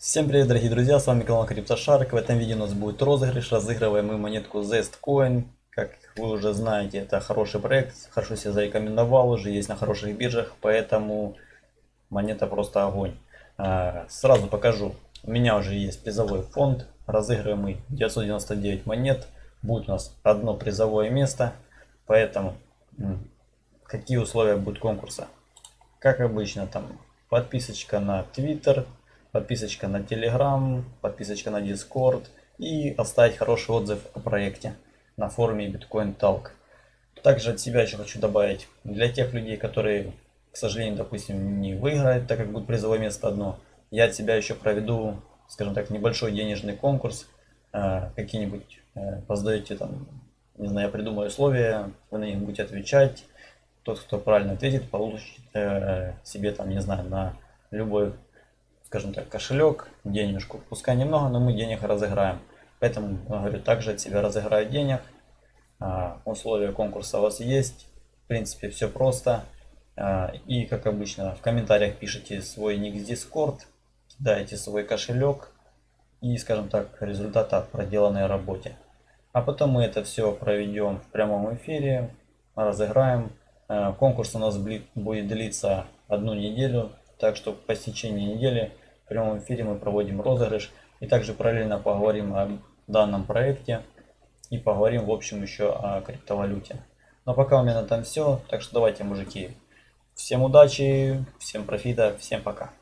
Всем привет, дорогие друзья, с вами канал CryptoShark. В этом видео у нас будет розыгрыш. Разыгрываем мы монетку Zestcoin. Как вы уже знаете, это хороший проект, хорошо себя зарекомендовал, уже есть на хороших биржах, поэтому монета просто огонь. А, сразу покажу. У меня уже есть призовой фонд. Разыгрываем мы 999 монет. Будет у нас одно призовое место. Поэтому какие условия будут конкурса? Как обычно, там подписочка на Twitter, подписочка на Telegram, подписочка на Discord и оставить хороший отзыв о проекте на форуме Bitcoin Talk. Также от себя еще хочу добавить, для тех людей, которые, к созданию, допустим, не выиграют, так как будет призовое место одно, я от себя еще проведу, скажем так, небольшой денежный конкурс, э, какие-нибудь э, поздаете там, не знаю, я придумаю условия, вы на них будете отвечать, тот, кто правильно ответит, получит э, себе там, не знаю, на любой скажем так, кошелек, денежку. Пускай немного, но мы денег разыграем. Поэтому, говорю, также от себя разыграю денег. А, условия конкурса у вас есть. В принципе, все просто. А, и, как обычно, в комментариях пишите свой ник с Discord, кидаете свой кошелек и, скажем так, результат от проделанной работе. А потом мы это все проведем в прямом эфире, разыграем. А, конкурс у нас будет длиться одну неделю, так что по стечении недели в прямом эфире мы проводим розыгрыш. И также параллельно поговорим о данном проекте. И поговорим в общем еще о криптовалюте. Но пока у меня на этом все. Так что давайте, мужики. Всем удачи, всем профита, всем пока.